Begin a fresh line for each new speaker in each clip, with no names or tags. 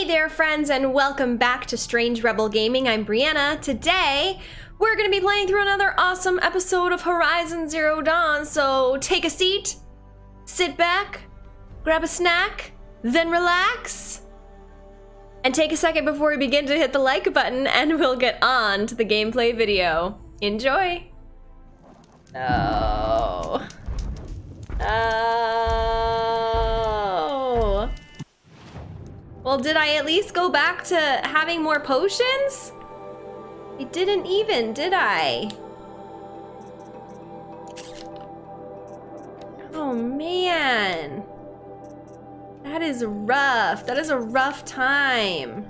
Hey there, friends, and welcome back to Strange Rebel Gaming. I'm Brianna. Today, we're going to be playing through another awesome episode of Horizon Zero Dawn. So take a seat, sit back, grab a snack, then relax. And take a second before we begin to hit the like button, and we'll get on to the gameplay video. Enjoy! Oh. Oh. Well, did I at least go back to having more potions? I didn't even, did I? Oh man. That is rough. That is a rough time.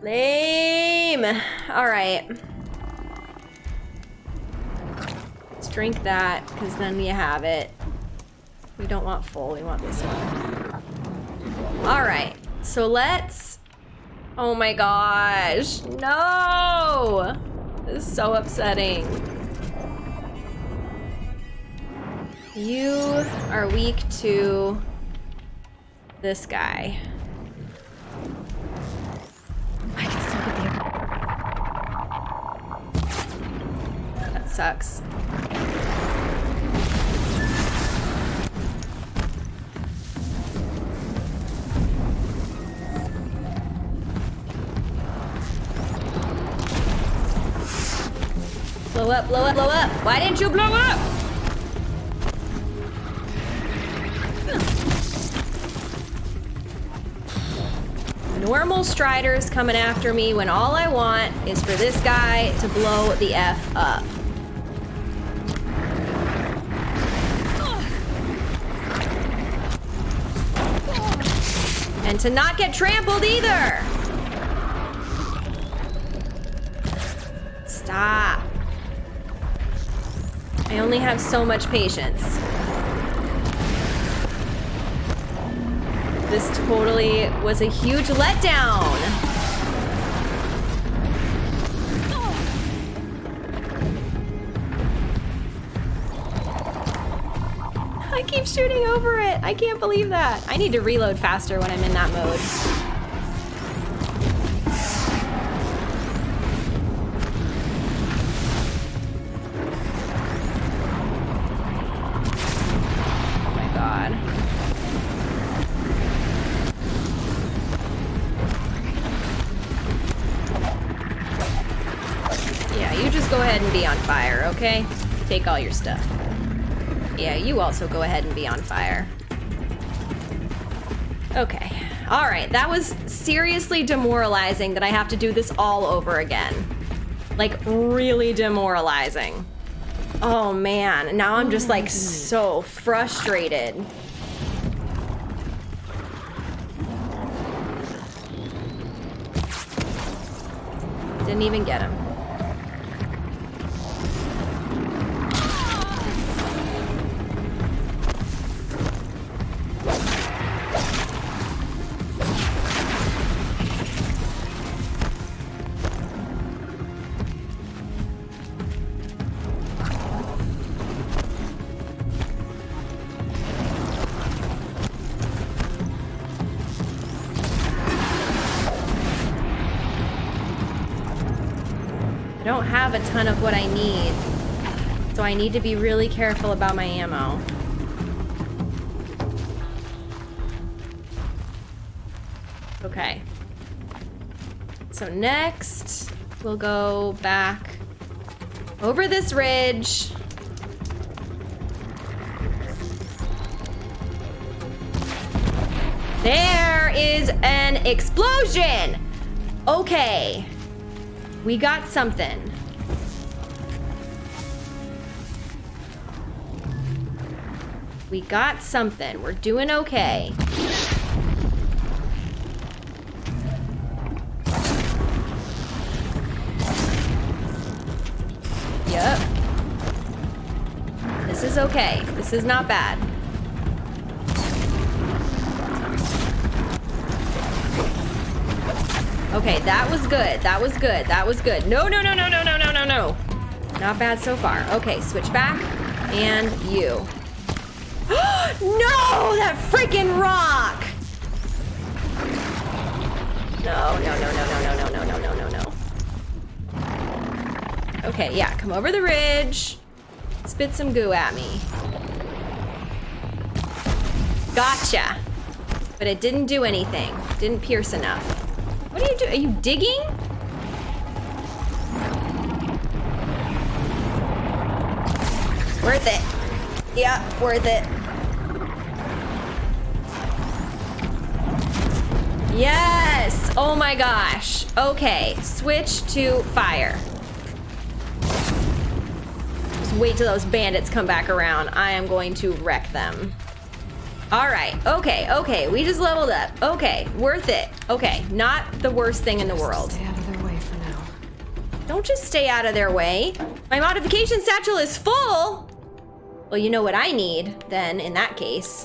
Lame. All right. Let's drink that, because then you have it. We don't want full, we want this one. All right, so let's... Oh my gosh, no! This is so upsetting. You are weak to this guy. I can still get the... That sucks. Blow up, blow up, blow up. Why didn't you blow up? Normal Striders coming after me when all I want is for this guy to blow the F up. And to not get trampled either. Stop. I only have so much patience. This totally was a huge letdown. I keep shooting over it. I can't believe that. I need to reload faster when I'm in that mode. Take all your stuff. Yeah, you also go ahead and be on fire. Okay. All right, that was seriously demoralizing that I have to do this all over again. Like, really demoralizing. Oh man, now I'm just like so frustrated. Didn't even get him. Ton of what I need. So I need to be really careful about my ammo. Okay. So next, we'll go back over this ridge. There is an explosion! Okay. We got something. We got something. We're doing okay. Yep. This is okay. This is not bad. Okay, that was good. That was good. That was good. No, no, no, no, no, no, no, no, no. Not bad so far. Okay, switch back. And you. no, that freaking rock! No, no, no, no, no, no, no, no, no, no, no. Okay, yeah, come over the ridge. Spit some goo at me. Gotcha. But it didn't do anything. Didn't pierce enough. What are you doing? Are you digging? Worth it. Yeah, worth it. Yes! Oh my gosh. Okay, switch to fire. Just wait till those bandits come back around. I am going to wreck them. All right, okay, okay, we just leveled up. Okay, worth it. Okay, not the worst thing in the world.
Stay out of their way for now.
Don't just stay out of their way. My modification satchel is full. Well, you know what I need then in that case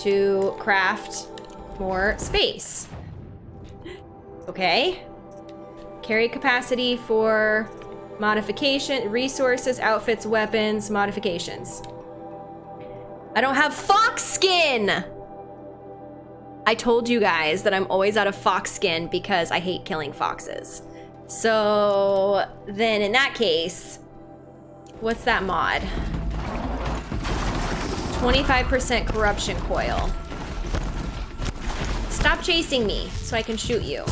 to craft more space. Okay. Carry capacity for modification, resources, outfits, weapons, modifications. I don't have fox skin! I told you guys that I'm always out of fox skin because I hate killing foxes. So then in that case, what's that mod? 25% corruption coil. Stop chasing me so I can shoot you.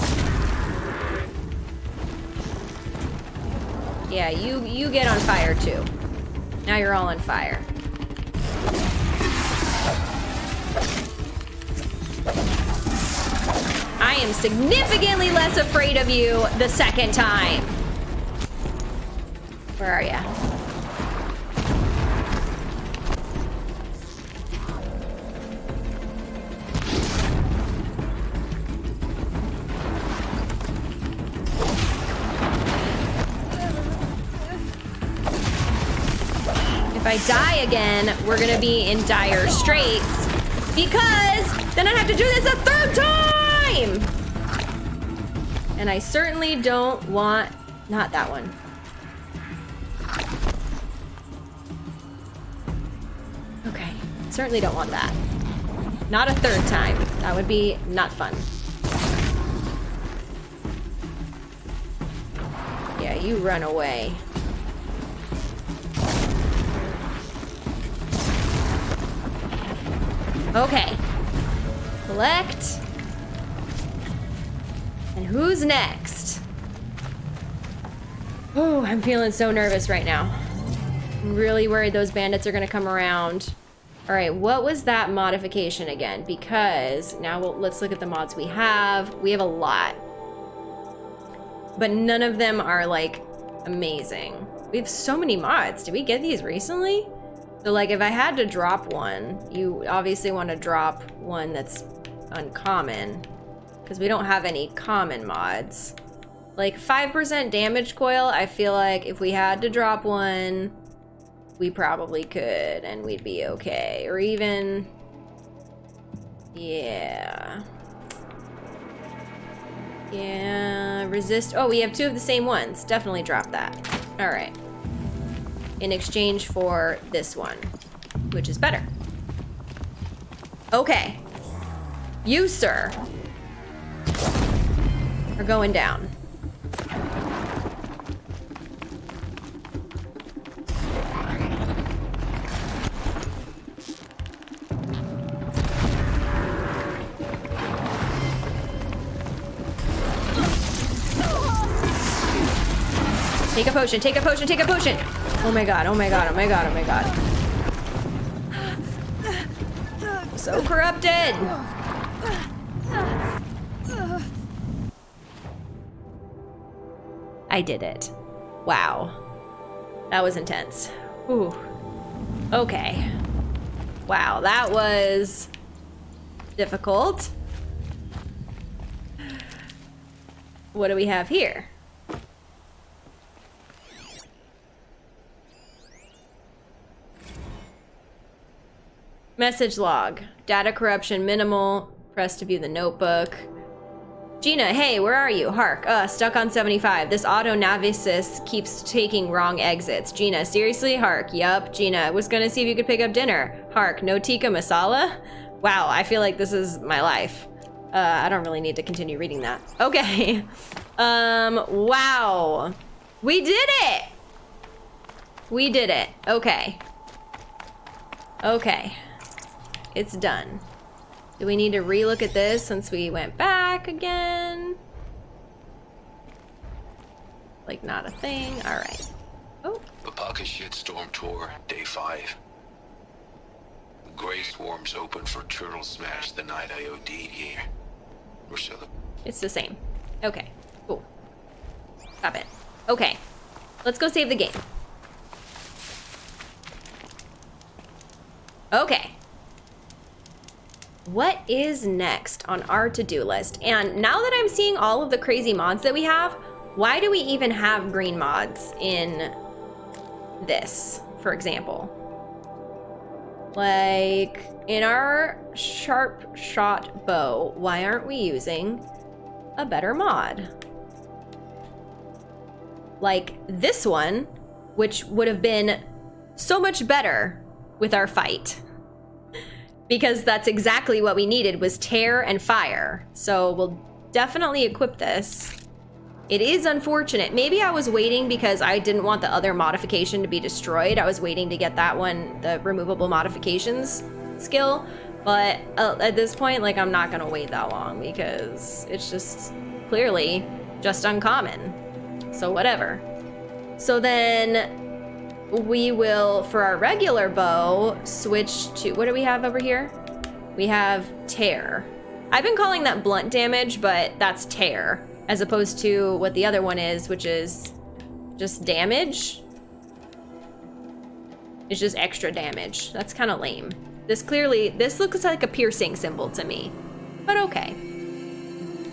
Yeah, you you get on fire too. Now you're all on fire. I am significantly less afraid of you the second time. Where are ya? I die again, we're gonna be in dire straits because then I have to do this a third time! And I certainly don't want, not that one. Okay, certainly don't want that. Not a third time. That would be not fun. Yeah, you run away. Okay. Collect. And who's next? Oh, I'm feeling so nervous right now. I'm really worried those bandits are gonna come around. All right, what was that modification again? Because now we'll, let's look at the mods we have. We have a lot. But none of them are like amazing. We have so many mods. Did we get these recently? So like if I had to drop one, you obviously want to drop one that's uncommon because we don't have any common mods. Like 5% damage coil, I feel like if we had to drop one, we probably could and we'd be okay. Or even, yeah. Yeah, resist. Oh, we have two of the same ones. Definitely drop that. All right in exchange for this one, which is better. Okay. You, sir, are going down. Take a potion, take a potion, take a potion. Oh my god, oh my god, oh my god, oh my god. So corrupted! I did it. Wow. That was intense. Ooh. Okay. Wow, that was difficult. What do we have here? Message log. Data corruption minimal. Press to view the notebook. Gina, hey, where are you? Hark, uh, stuck on 75. This auto navisis keeps taking wrong exits. Gina, seriously? Hark, yup. Gina, was gonna see if you could pick up dinner. Hark, no tikka masala? Wow, I feel like this is my life. Uh, I don't really need to continue reading that. Okay. Um, wow. We did it! We did it. Okay. Okay. It's done. Do we need to relook at this since we went back again? Like not a thing. All right. Oh.
Papaka Shitstorm Tour, Day 5. The Grey Swarm's open for Turtle Smash the night I OD'd here. We're still.
It's the same. Okay. Cool. Stop it. Okay. Let's go save the game. Okay. What is next on our to-do list? And now that I'm seeing all of the crazy mods that we have, why do we even have green mods in this, for example? Like, in our Sharpshot Bow, why aren't we using a better mod? Like this one, which would have been so much better with our fight. Because that's exactly what we needed was tear and fire. So we'll definitely equip this. It is unfortunate. Maybe I was waiting because I didn't want the other modification to be destroyed. I was waiting to get that one, the removable modifications skill. But uh, at this point, like, I'm not gonna wait that long because it's just clearly just uncommon. So whatever. So then we will, for our regular bow, switch to, what do we have over here? We have tear. I've been calling that blunt damage, but that's tear as opposed to what the other one is, which is just damage. It's just extra damage. That's kind of lame. This clearly, this looks like a piercing symbol to me, but okay.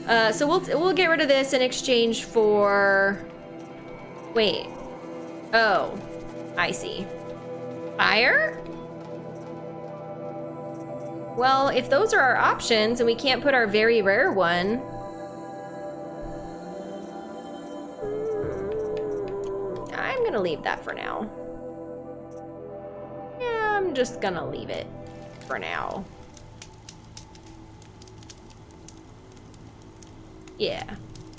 Uh, so we'll, we'll get rid of this in exchange for, wait. Oh, I see. Fire? Well, if those are our options and we can't put our very rare one, I'm gonna leave that for now. Yeah, I'm just gonna leave it for now. Yeah.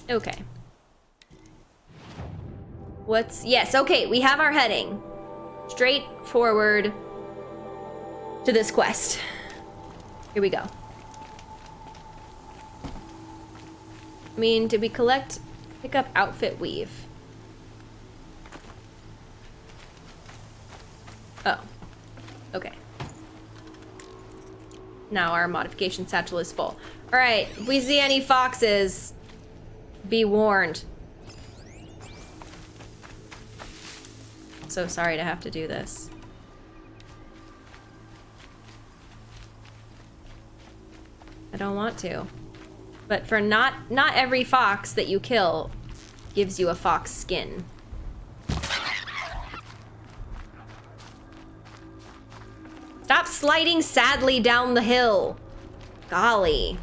Okay. What's... Yes, okay, we have our heading. Straight forward to this quest. Here we go. I mean, did we collect... Pick up outfit weave? Oh. Okay. Now our modification satchel is full. Alright, if we see any foxes, be warned. So sorry to have to do this. I don't want to. But for not not every fox that you kill gives you a fox skin. Stop sliding sadly down the hill. Golly.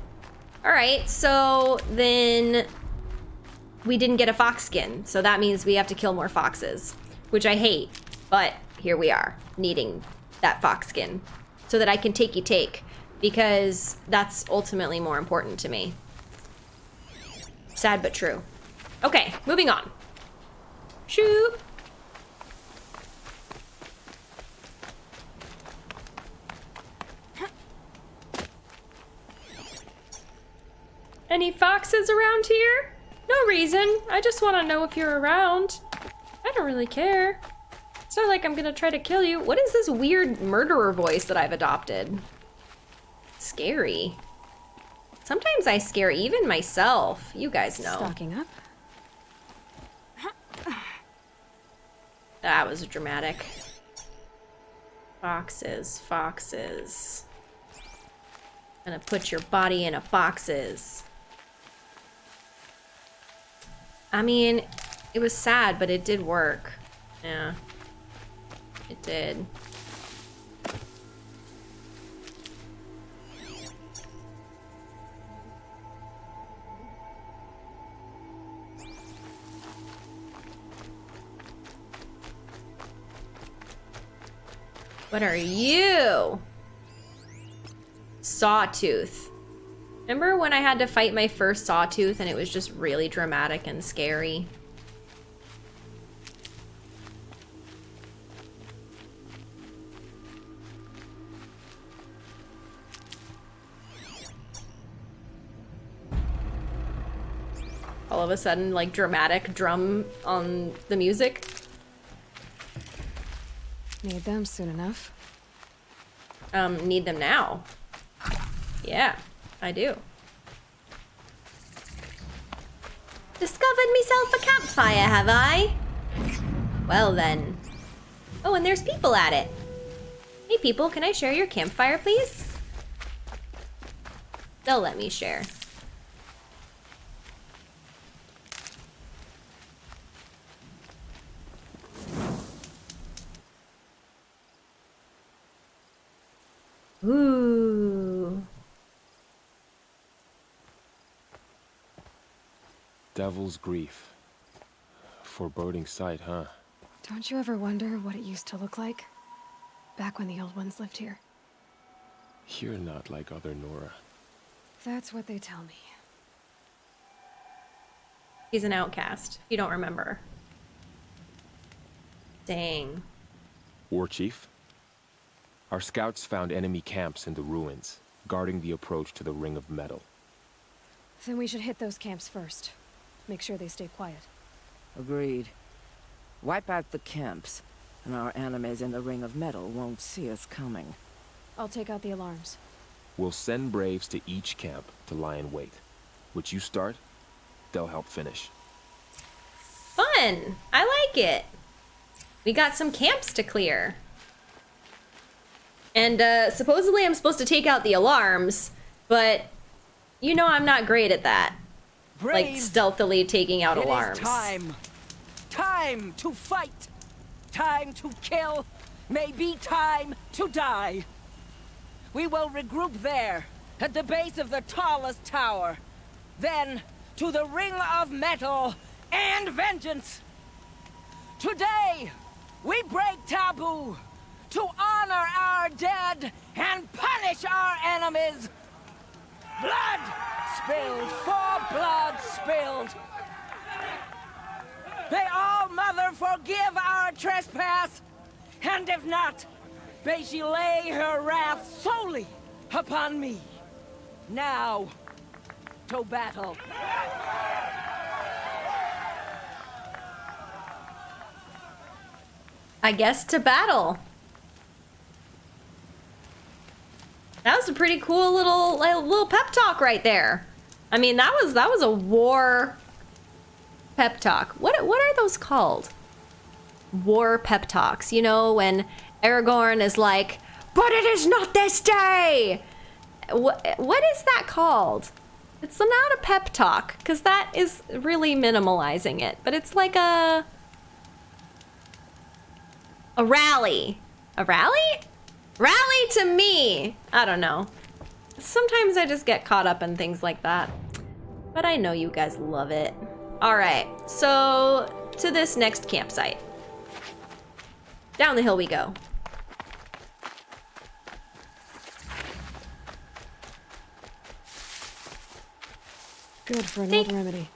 All right, so then we didn't get a fox skin. So that means we have to kill more foxes, which I hate. But here we are, needing that fox skin so that I can takey take because that's ultimately more important to me. Sad but true. Okay, moving on. Shoot. Any foxes around here? No reason. I just want to know if you're around. I don't really care. It's not like I'm gonna try to kill you. What is this weird murderer voice that I've adopted? Scary. Sometimes I scare even myself. You guys know.
Stocking up.
That was dramatic. Foxes, foxes. Gonna put your body in a foxes. I mean, it was sad, but it did work. Yeah. It did. What are you? Sawtooth. Remember when I had to fight my first sawtooth and it was just really dramatic and scary? Of a sudden, like dramatic drum on the music.
Need them soon enough.
Um, need them now. Yeah, I do. Discovered myself a campfire, have I? Well then. Oh, and there's people at it. Hey people, can I share your campfire, please? They'll let me share. Ooh.
Devil's Grief. Foreboding sight, huh?
Don't you ever wonder what it used to look like? Back when the old ones lived here.
You're not like other Nora.
That's what they tell me.
He's an outcast, you don't remember. Dang.
War Chief? Our scouts found enemy camps in the ruins, guarding the approach to the Ring of Metal.
Then we should hit those camps first. Make sure they stay quiet.
Agreed. Wipe out the camps, and our enemies in the Ring of Metal won't see us coming.
I'll take out the alarms.
We'll send Braves to each camp to lie in wait. Which you start, they'll help finish.
Fun! I like it. We got some camps to clear. And uh, supposedly I'm supposed to take out the alarms, but you know I'm not great at that. Like stealthily taking out
it is
alarms.
time. Time to fight. Time to kill. Maybe time to die. We will regroup there, at the base of the tallest tower. Then, to the Ring of Metal and Vengeance. Today, we break taboo to honor our dead and punish our enemies. Blood spilled for blood spilled. May All-Mother forgive our trespass, and if not, may she lay her wrath solely upon me. Now, to battle.
I guess to battle. That was a pretty cool little little pep talk right there. I mean, that was that was a war pep talk. What what are those called? War pep talks. You know when Aragorn is like, "But it is not this day." What what is that called? It's not a pep talk because that is really minimalizing it. But it's like a a rally. A rally? Rally to me. I don't know. Sometimes I just get caught up in things like that. But I know you guys love it. All right, so to this next campsite. Down the hill we go.
Good for an old remedy.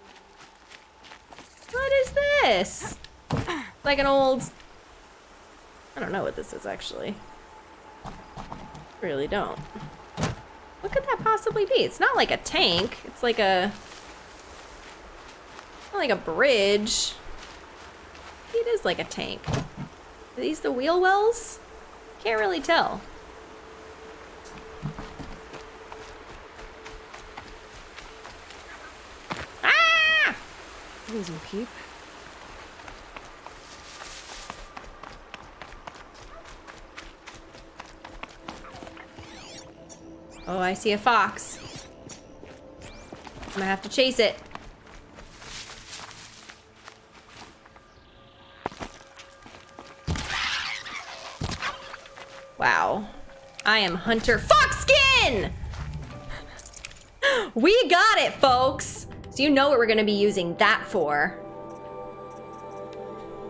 What is this? Like an old... I don't know what this is actually. Really don't. What could that possibly be? It's not like a tank. It's like a... Not like a bridge. It is like a tank. Are these the wheel wells? Can't really tell. Ah!
Losing peep.
Oh, I see a fox. I'm gonna have to chase it. Wow. I am Hunter Foxskin! We got it, folks! So you know what we're gonna be using that for.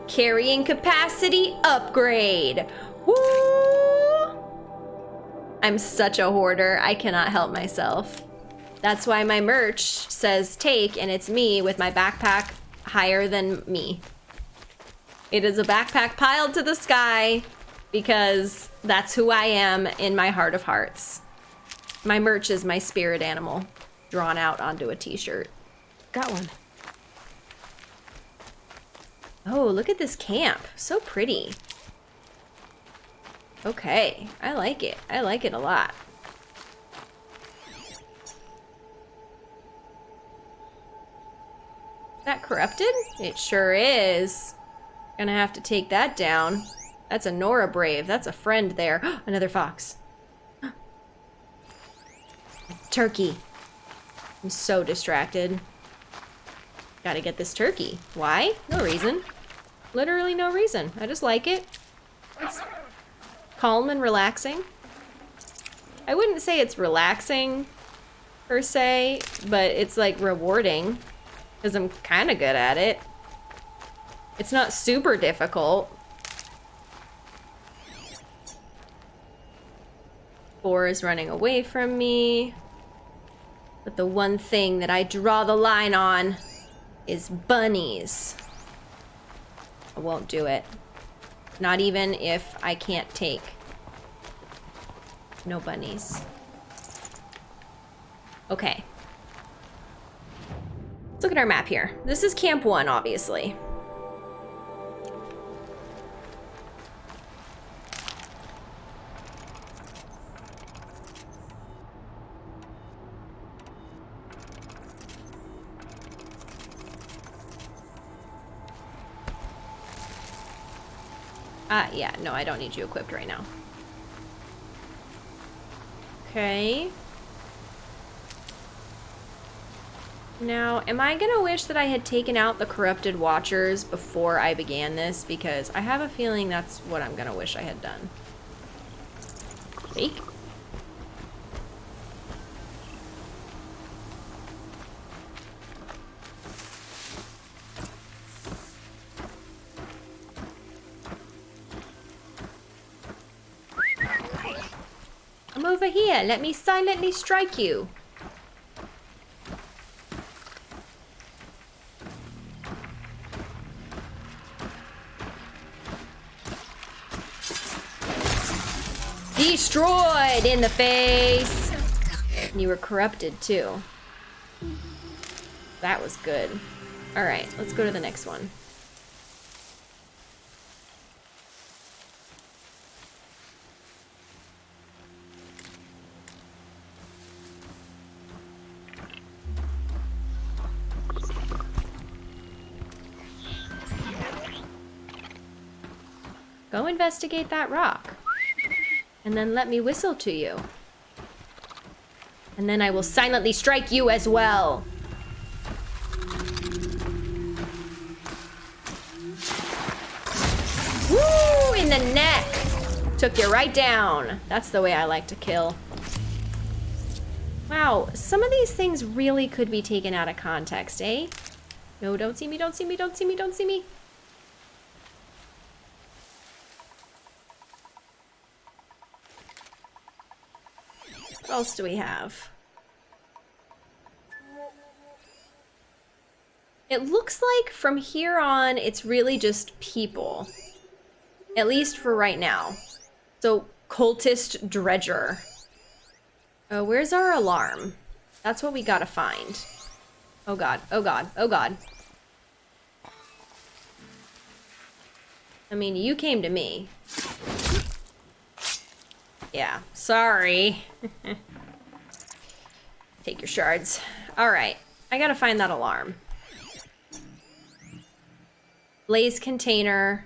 Carrying capacity upgrade. Woo! I'm such a hoarder. I cannot help myself. That's why my merch says take, and it's me with my backpack higher than me. It is a backpack piled to the sky because that's who I am in my heart of hearts. My merch is my spirit animal drawn out onto a t-shirt.
Got one.
Oh, look at this camp. So pretty. Okay, I like it. I like it a lot. Is that corrupted? It sure is. Gonna have to take that down. That's a Nora Brave. That's a friend there. Another fox. Turkey. I'm so distracted. Gotta get this turkey. Why? No reason. Literally no reason. I just like it. It's calm and relaxing. I wouldn't say it's relaxing per se, but it's like rewarding because I'm kind of good at it. It's not super difficult. Boar is running away from me. But the one thing that I draw the line on is bunnies. I won't do it. Not even if I can't take. No bunnies. Okay. Let's look at our map here. This is Camp 1, obviously. Yeah, no, I don't need you equipped right now. Okay. Now, am I gonna wish that I had taken out the corrupted watchers before I began this? Because I have a feeling that's what I'm gonna wish I had done. Fake? Over here. Let me silently strike you. Destroyed in the face. You were corrupted too. That was good. All right, let's go to the next one. Go investigate that rock. And then let me whistle to you. And then I will silently strike you as well. Woo! In the neck! Took you right down. That's the way I like to kill. Wow, some of these things really could be taken out of context, eh? No, don't see me, don't see me, don't see me, don't see me. Else do we have? It looks like from here on, it's really just people. At least for right now. So, cultist dredger. Uh, where's our alarm? That's what we gotta find. Oh god, oh god, oh god. I mean, you came to me. Yeah, sorry. Take your shards. Alright, I gotta find that alarm. Blaze container.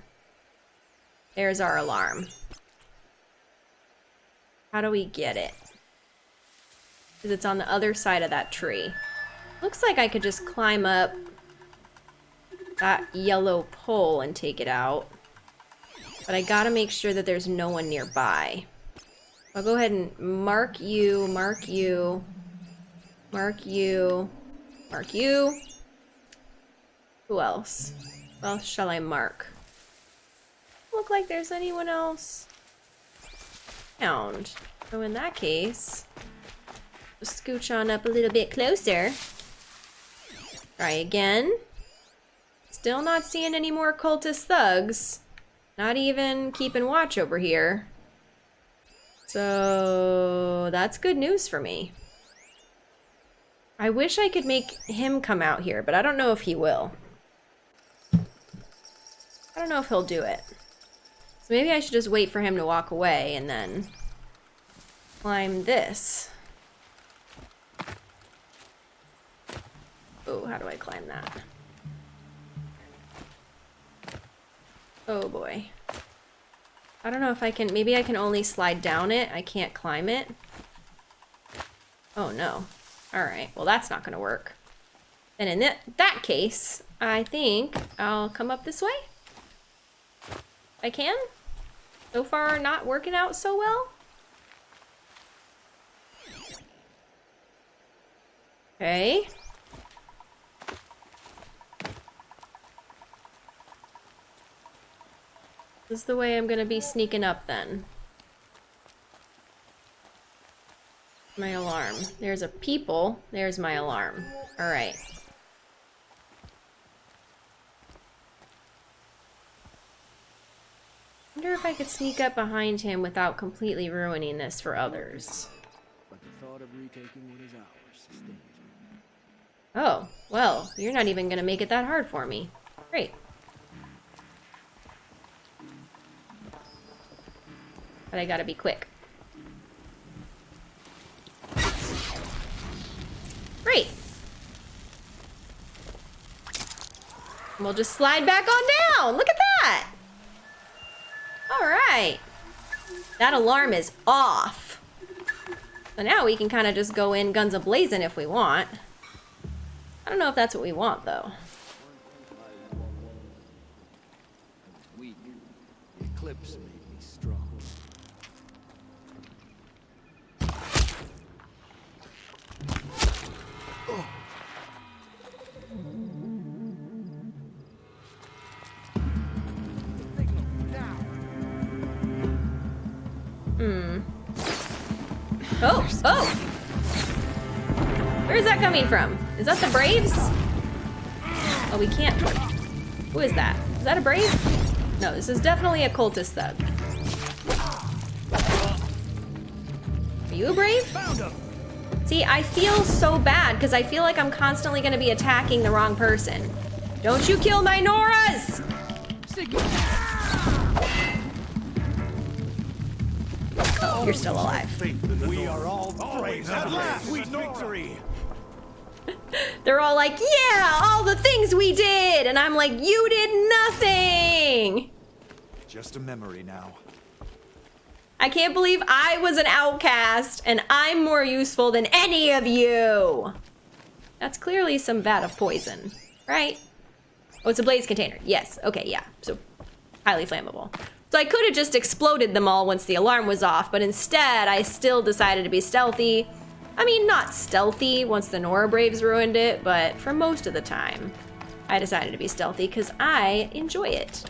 There's our alarm. How do we get it? Because it's on the other side of that tree. Looks like I could just climb up that yellow pole and take it out. But I gotta make sure that there's no one nearby. I'll go ahead and mark you, mark you, mark you, mark you. Who else? Who else shall I mark? Look like there's anyone else. Found. So in that case, scooch on up a little bit closer. Try again. Still not seeing any more cultist thugs. Not even keeping watch over here. So that's good news for me. I wish I could make him come out here, but I don't know if he will. I don't know if he'll do it. So maybe I should just wait for him to walk away and then climb this. Oh, how do I climb that? Oh boy. I don't know if I can, maybe I can only slide down it. I can't climb it. Oh no. Alright, well that's not gonna work. And in that, that case, I think I'll come up this way. I can. So far, not working out so well. Okay. This is the way I'm gonna be sneaking up then. My alarm. There's a people. There's my alarm. Alright. wonder if I could sneak up behind him without completely ruining this for others.
But the thought of retaking what is ours stings me.
Oh, well, you're not even gonna make it that hard for me. Great. But I gotta be quick. Great. We'll just slide back on down. Look at that. All right. That alarm is off. So now we can kind of just go in guns a-blazing if we want. I don't know if that's what we want, though. Oh! Where is that coming from? Is that the Braves? Oh, we can't. Who is that? Is that a Brave? No, this is definitely a cultist thug. Are you a Brave? See, I feel so bad because I feel like I'm constantly going to be attacking the wrong person. Don't you kill my Noras! Oh, you're still alive.
We are all brave at last. Sweet victory.
They're all like, yeah, all the things we did. And I'm like, you did nothing.
Just a memory now.
I can't believe I was an outcast and I'm more useful than any of you. That's clearly some vat of poison, right? Oh, it's a blaze container. Yes. Okay, yeah. So highly flammable. So I could have just exploded them all once the alarm was off, but instead I still decided to be stealthy. I mean, not stealthy once the Nora Braves ruined it, but for most of the time, I decided to be stealthy because I enjoy it.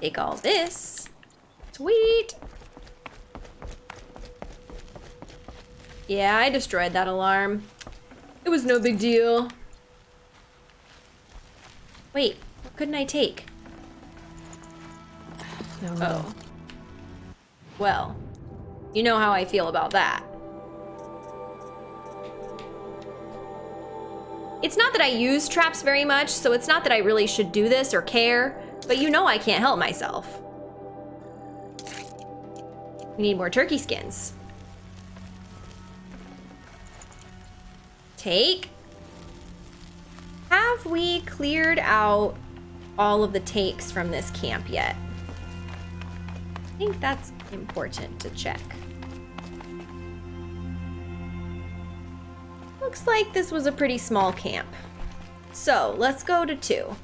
Take all this. Sweet. Yeah, I destroyed that alarm. It was no big deal. Wait, couldn't I take?
No.
Oh. Well, you know how I feel about that. It's not that I use traps very much, so it's not that I really should do this or care, but you know I can't help myself. We need more turkey skins. Take. Have we cleared out all of the takes from this camp yet? I think that's important to check. Looks like this was a pretty small camp. So let's go to two.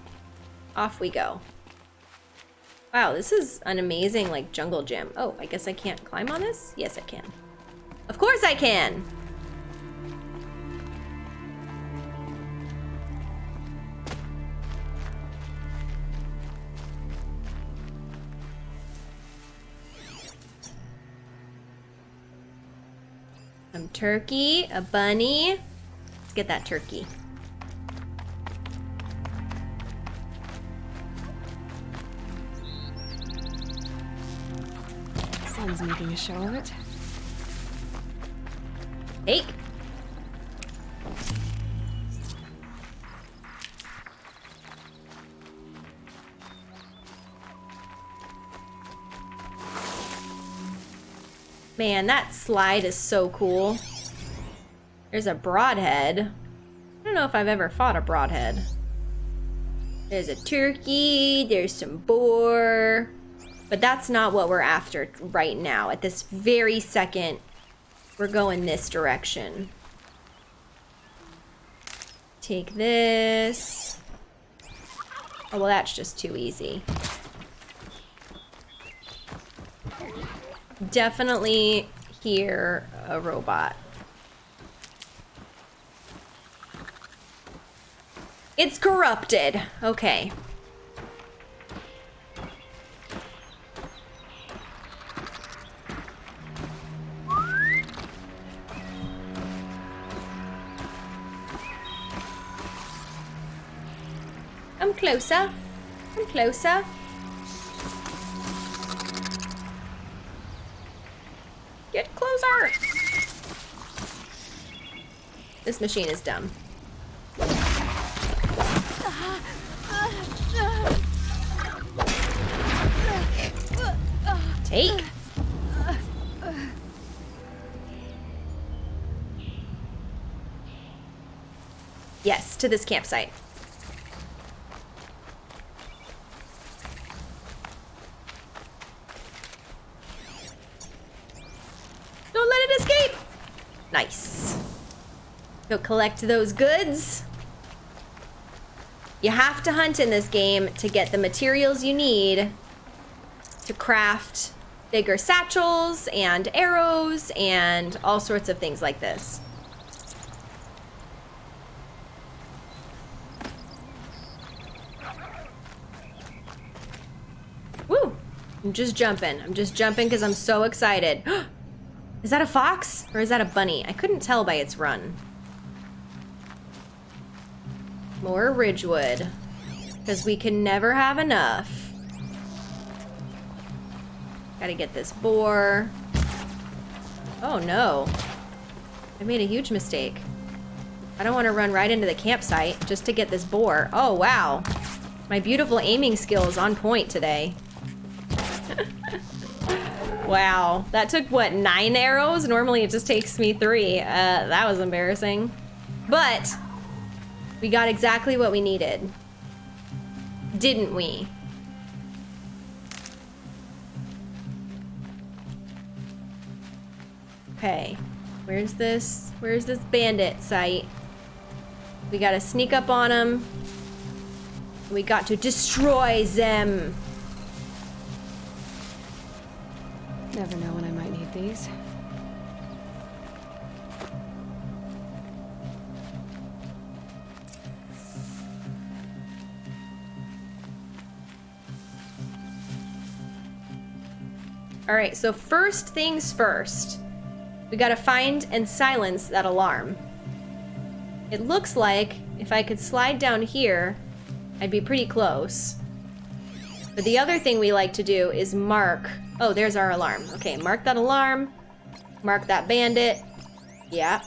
Off we go. Wow, this is an amazing like jungle gym. Oh, I guess I can't climb on this? Yes, I can. Of course I can! Some turkey, a bunny. Let's get that turkey.
Sun's making a show of it.
Take. Man, that slide is so cool. There's a broadhead. I don't know if I've ever fought a broadhead. There's a turkey, there's some boar. But that's not what we're after right now. At this very second, we're going this direction. Take this. Oh, well, that's just too easy. Definitely hear a robot. It's corrupted. Okay. Come closer. Come closer. Closer. This machine is dumb. Take. Yes, to this campsite. Don't let it escape! Nice. Go collect those goods. You have to hunt in this game to get the materials you need to craft bigger satchels and arrows and all sorts of things like this. Woo! I'm just jumping. I'm just jumping because I'm so excited. is that a fox or is that a bunny? I couldn't tell by its run. More Ridgewood. Because we can never have enough. Gotta get this boar. Oh no. I made a huge mistake. I don't want to run right into the campsite just to get this boar. Oh wow. My beautiful aiming skill is on point today. wow. That took, what, nine arrows? Normally it just takes me three. Uh, that was embarrassing. But we got exactly what we needed. Didn't we? Okay. Where's this? Where's this bandit site? We gotta sneak up on them. We got to destroy them.
Never know when I might need these.
All right, so first things first. We gotta find and silence that alarm. It looks like if I could slide down here, I'd be pretty close. But the other thing we like to do is mark. Oh, there's our alarm. Okay, mark that alarm. Mark that bandit. Yeah.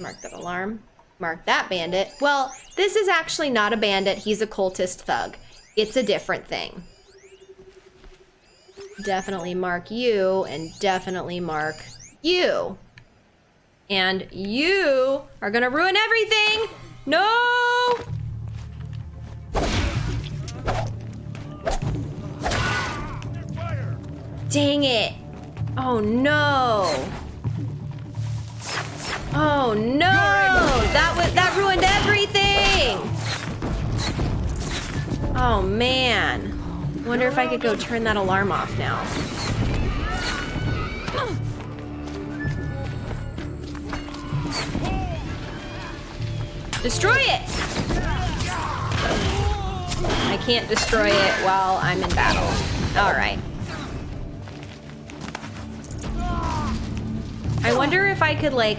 Mark that alarm. Mark that bandit. Well, this is actually not a bandit. He's a cultist thug. It's a different thing. Definitely mark you and definitely mark you. And you are gonna ruin everything. No! Dang it. Oh no. Oh no! That was that ruined everything. Oh man. Wonder if I could go turn that alarm off now. Destroy it! I can't destroy it while I'm in battle. Alright. I wonder if I could like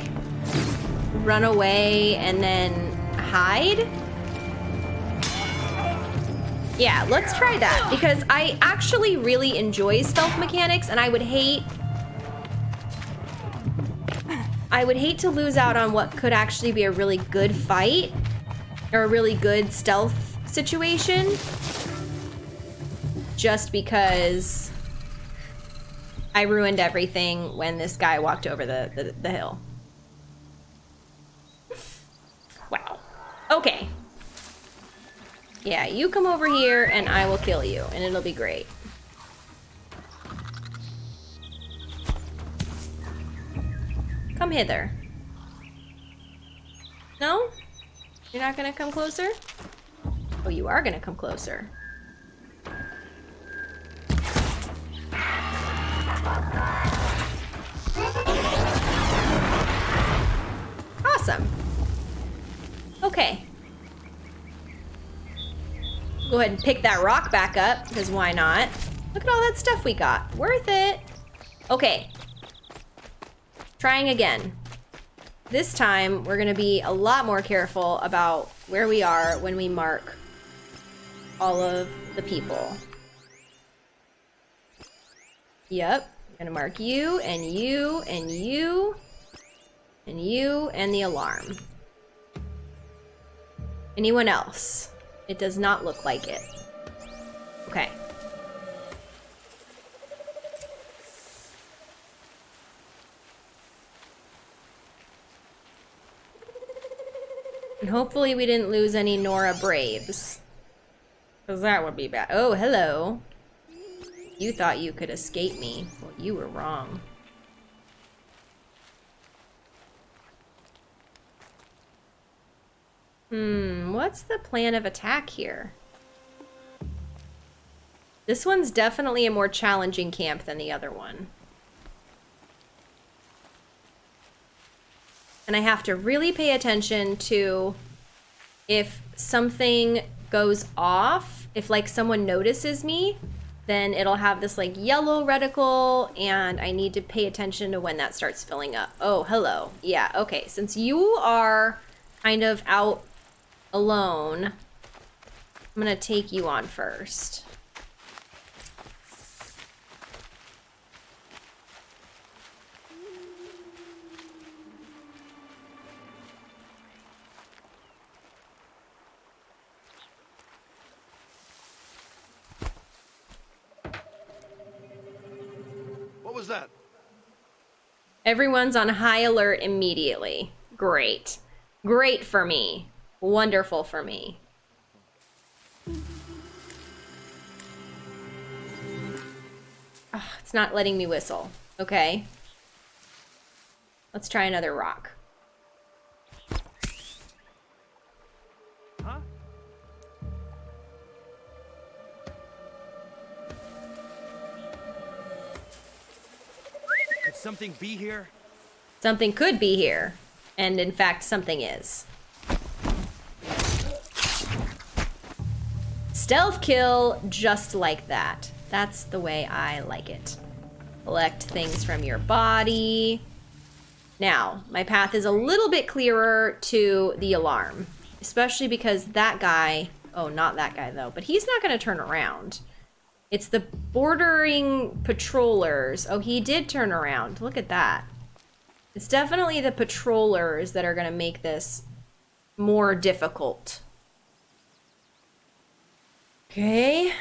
run away and then hide. Yeah, let's try that because I actually really enjoy stealth mechanics and I would hate I would hate to lose out on what could actually be a really good fight or a really good stealth situation just because I ruined everything when this guy walked over the, the, the hill. Wow. Okay. Yeah, you come over here and I will kill you and it'll be great. Come hither. No? You're not gonna come closer? Oh, you are gonna come closer. Awesome. Okay. Go ahead and pick that rock back up, because why not? Look at all that stuff we got. Worth it. Okay. Trying again. This time, we're gonna be a lot more careful about where we are when we mark all of the people. Yep. Gonna mark you, and you, and you, and you, and the alarm. Anyone else? It does not look like it. Okay. And hopefully we didn't lose any Nora Braves. Because that would be bad. Oh, hello. You thought you could escape me. Well, you were wrong. Hmm, what's the plan of attack here? This one's definitely a more challenging camp than the other one. And I have to really pay attention to if something goes off, if like someone notices me, then it'll have this like yellow reticle and I need to pay attention to when that starts filling up. Oh, hello. Yeah, okay. Since you are kind of out alone, I'm gonna take you on first.
What was that?
Everyone's on high alert immediately. Great. Great for me. Wonderful for me. It's not letting me whistle. Okay. Let's try another rock.
Huh? Could something be here?
Something could be here. And in fact, something is. Stealth kill just like that. That's the way I like it. Collect things from your body. Now, my path is a little bit clearer to the alarm, especially because that guy, oh, not that guy though, but he's not going to turn around. It's the bordering patrollers. Oh, he did turn around. Look at that. It's definitely the patrollers that are going to make this more difficult. Okay.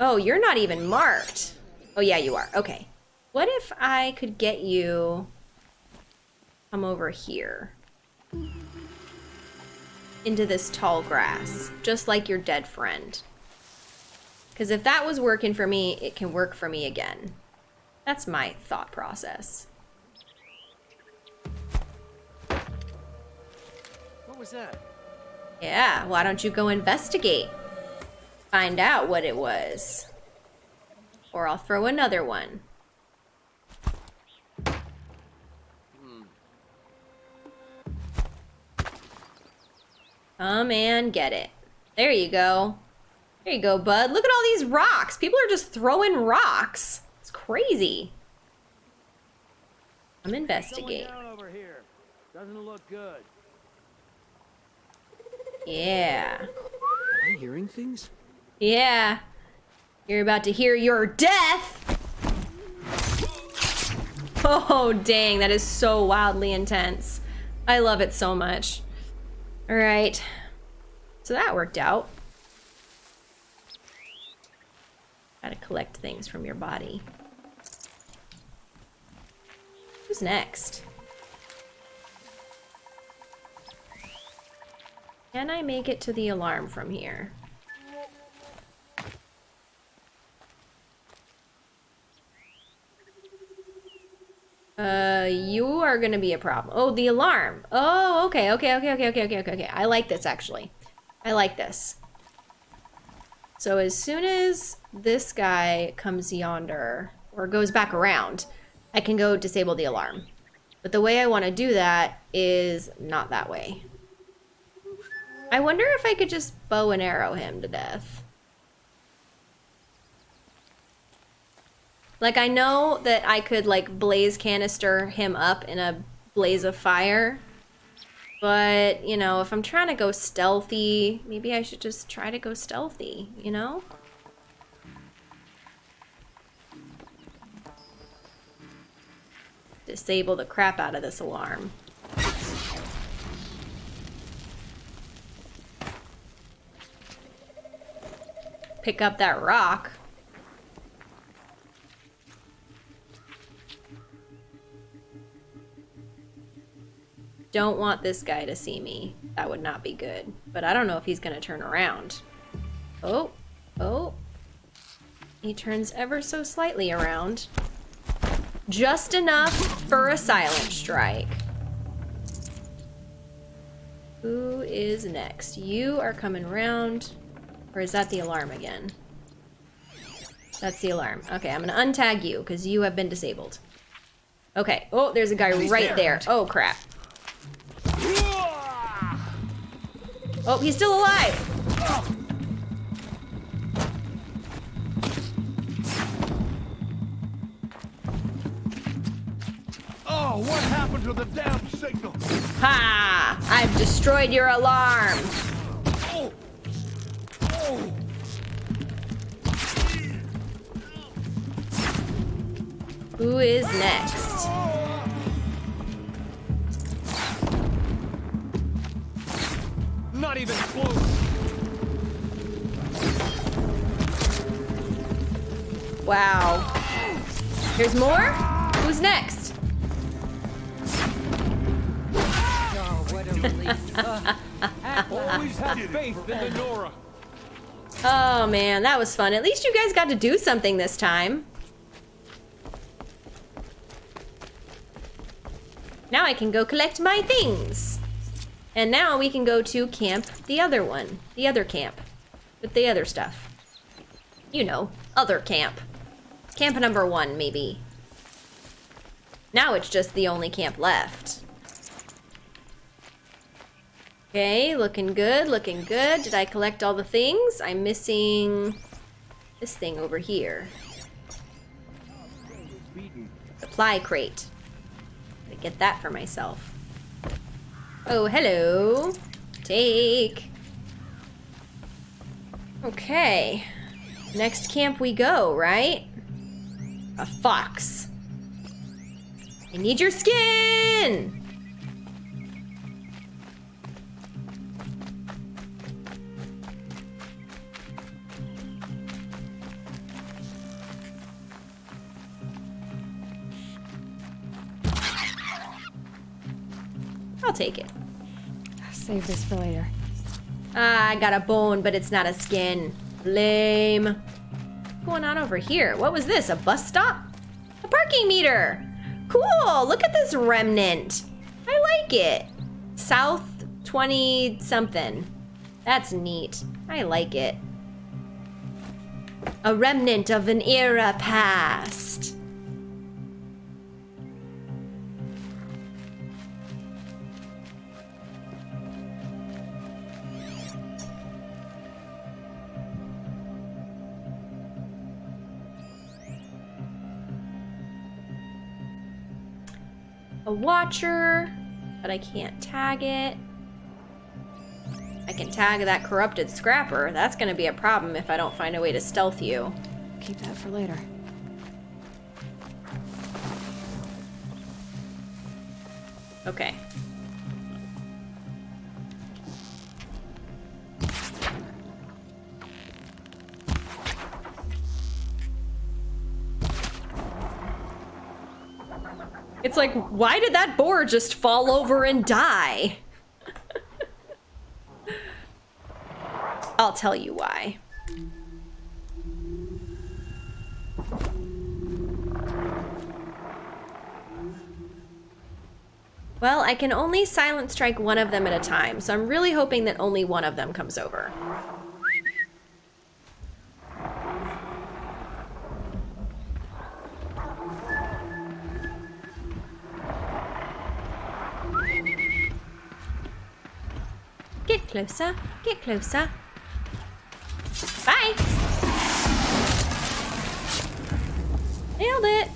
Oh, you're not even marked. Oh, yeah, you are. Okay. What if I could get you... Come over here. Into this tall grass. Just like your dead friend. Because if that was working for me, it can work for me again. That's my thought process.
What was that?
Yeah, why don't you go investigate? Find out what it was. Or I'll throw another one. Come and get it. There you go. There you go, bud. Look at all these rocks. People are just throwing rocks. It's crazy. I'm
investigating. down over here. Doesn't look good.
Yeah.
Am I hearing things?
Yeah. You're about to hear your death! Oh, dang, that is so wildly intense. I love it so much. Alright. So that worked out. Gotta collect things from your body. Who's next? Can I make it to the alarm from here? Uh, you are gonna be a problem. Oh, the alarm. Oh, okay, okay, okay, okay, okay, okay, okay, okay. I like this, actually. I like this. So as soon as this guy comes yonder, or goes back around, I can go disable the alarm. But the way I want to do that is not that way. I wonder if I could just bow and arrow him to death. Like, I know that I could, like, blaze canister him up in a blaze of fire. But, you know, if I'm trying to go stealthy, maybe I should just try to go stealthy, you know? Disable the crap out of this alarm. Pick up that rock. Don't want this guy to see me. That would not be good. But I don't know if he's gonna turn around. Oh, oh. He turns ever so slightly around. Just enough for a silent strike. Who is next? You are coming around. Or is that the alarm again? That's the alarm. Okay, I'm gonna untag you because you have been disabled. Okay. Oh, there's a guy right there. Oh, crap. Oh, he's still alive.
Oh, what happened to the damn signal?
Ha! I've destroyed your alarm.
Oh! Oh!
Who is next?
Not even close.
Wow. There's more? Who's next?
Oh, what a relief.
Always had faith in the Nora.
Oh man, that was fun. At least you guys got to do something this time. Now I can go collect my things. And now we can go to camp the other one. The other camp. With the other stuff. You know, other camp. Camp number one, maybe. Now it's just the only camp left. Okay, looking good, looking good. Did I collect all the things? I'm missing this thing over here. Supply crate. Gotta get that for myself. Oh, hello. Take. Okay. Next camp we go, right? A fox. I need your skin! I'll take it.
Save this for later.
Ah, I got a bone, but it's not a skin. Lame. What's going on over here? What was this? A bus stop? A parking meter. Cool. Look at this remnant. I like it. South 20 something. That's neat. I like it. A remnant of an era past. A watcher, but I can't tag it. I can tag that corrupted scrapper. That's gonna be a problem if I don't find a way to stealth you.
Keep that for later.
Okay. It's like, why did that boar just fall over and die? I'll tell you why. Well, I can only silent strike one of them at a time, so I'm really hoping that only one of them comes over. Closer, get closer. Bye! Nailed it!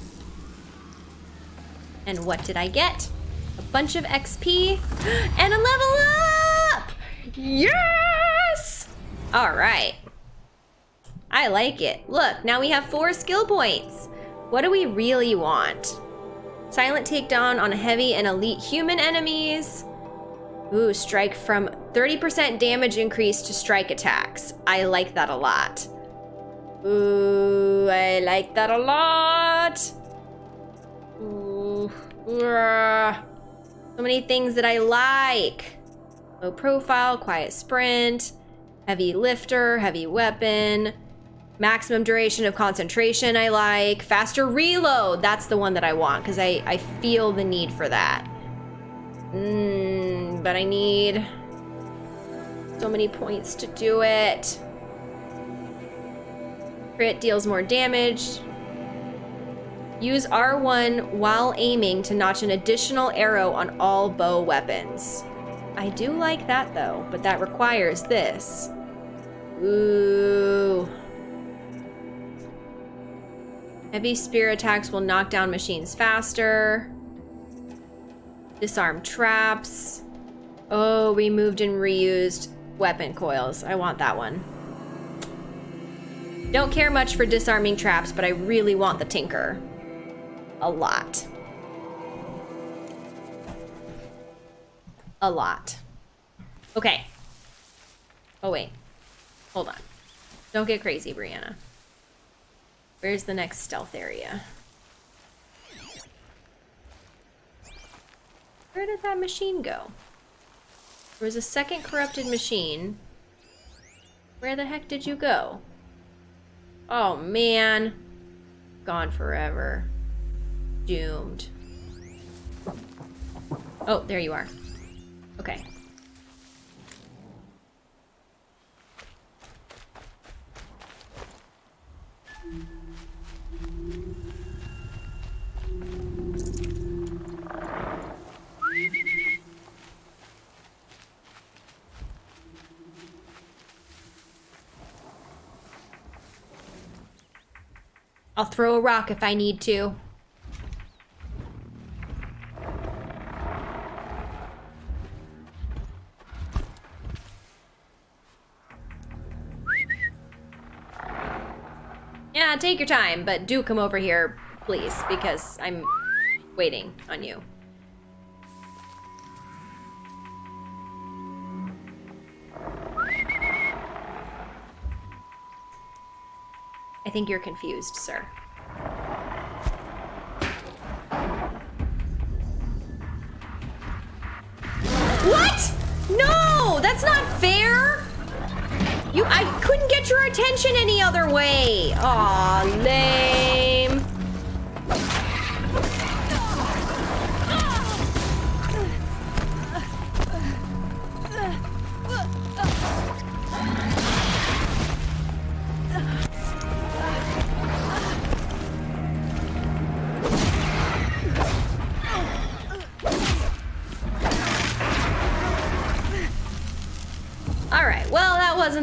And what did I get? A bunch of XP and a level up! Yes! All right. I like it. Look, now we have four skill points. What do we really want? Silent takedown on heavy and elite human enemies. Ooh, strike from 30% damage increase to strike attacks. I like that a lot. Ooh, I like that a lot. Ooh, so many things that I like. Low profile, quiet sprint, heavy lifter, heavy weapon, maximum duration of concentration I like, faster reload. That's the one that I want because I, I feel the need for that. Mmm, but I need so many points to do it. Crit deals more damage. Use R1 while aiming to notch an additional arrow on all bow weapons. I do like that though, but that requires this. Ooh. Heavy spear attacks will knock down machines faster. Disarm traps. Oh, we moved and reused weapon coils. I want that one. Don't care much for disarming traps, but I really want the Tinker. A lot. A lot. Okay. Oh, wait. Hold on. Don't get crazy, Brianna. Where's the next stealth area? Where did that machine go? There was a second corrupted machine. Where the heck did you go? Oh, man. Gone forever. Doomed. Oh, there you are. Okay. I'll throw a rock if I need to. Yeah, take your time, but do come over here, please, because I'm waiting on you. I think you're confused, sir. What? No, that's not fair. You, I couldn't get your attention any other way. Aw, lame.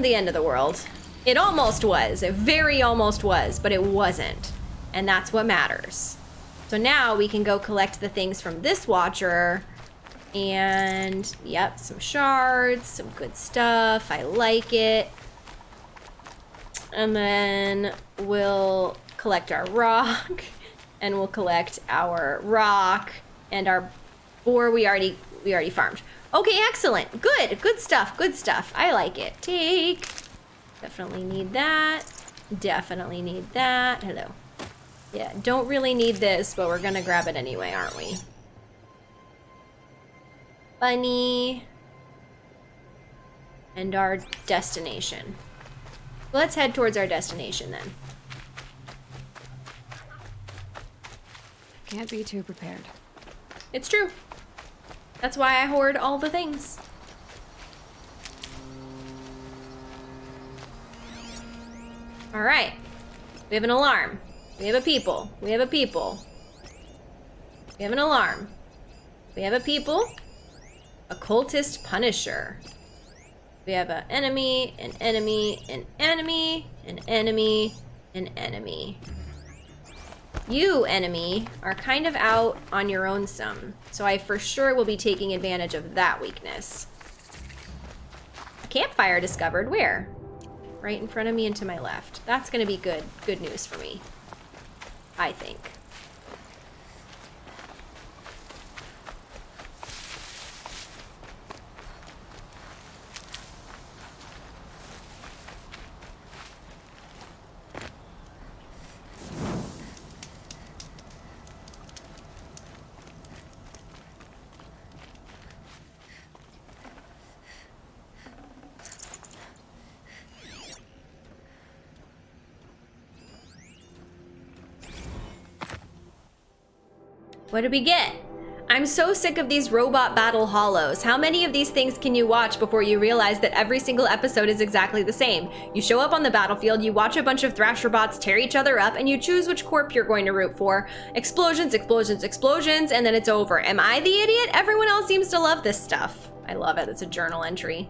The end of the world. It almost was. It very almost was, but it wasn't. And that's what matters. So now we can go collect the things from this watcher. And yep, some shards, some good stuff. I like it. And then we'll collect our rock and we'll collect our rock and our boar we already we already farmed. Okay, excellent. Good. Good stuff. Good stuff. I like it. Take. Definitely need that. Definitely need that. Hello. Yeah, don't really need this, but we're gonna grab it anyway, aren't we? Bunny. And our destination. Let's head towards our destination then.
Can't be too prepared.
It's true. That's why I hoard all the things. All right. We have an alarm. We have a people. We have a people. We have an alarm. We have a people. A cultist punisher. We have an enemy, an enemy, an enemy, an enemy, an enemy. You, enemy, are kind of out on your own some, so I for sure will be taking advantage of that weakness. A campfire discovered. Where? Right in front of me and to my left. That's gonna be good, good news for me. I think. What did we get? I'm so sick of these robot battle holos. How many of these things can you watch before you realize that every single episode is exactly the same? You show up on the battlefield, you watch a bunch of Thrasher bots tear each other up, and you choose which corp you're going to root for. Explosions, explosions, explosions, and then it's over. Am I the idiot? Everyone else seems to love this stuff. I love it. It's a journal entry.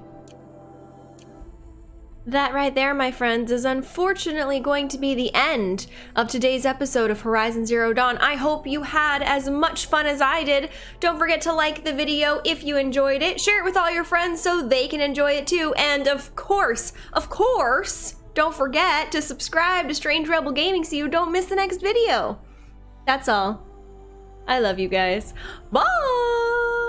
That right there, my friends, is unfortunately going to be the end of today's episode of Horizon Zero Dawn. I hope you had as much fun as I did. Don't forget to like the video if you enjoyed it. Share it with all your friends so they can enjoy it too. And of course, of course, don't forget to subscribe to Strange Rebel Gaming so you don't miss the next video. That's all. I love you guys. Bye!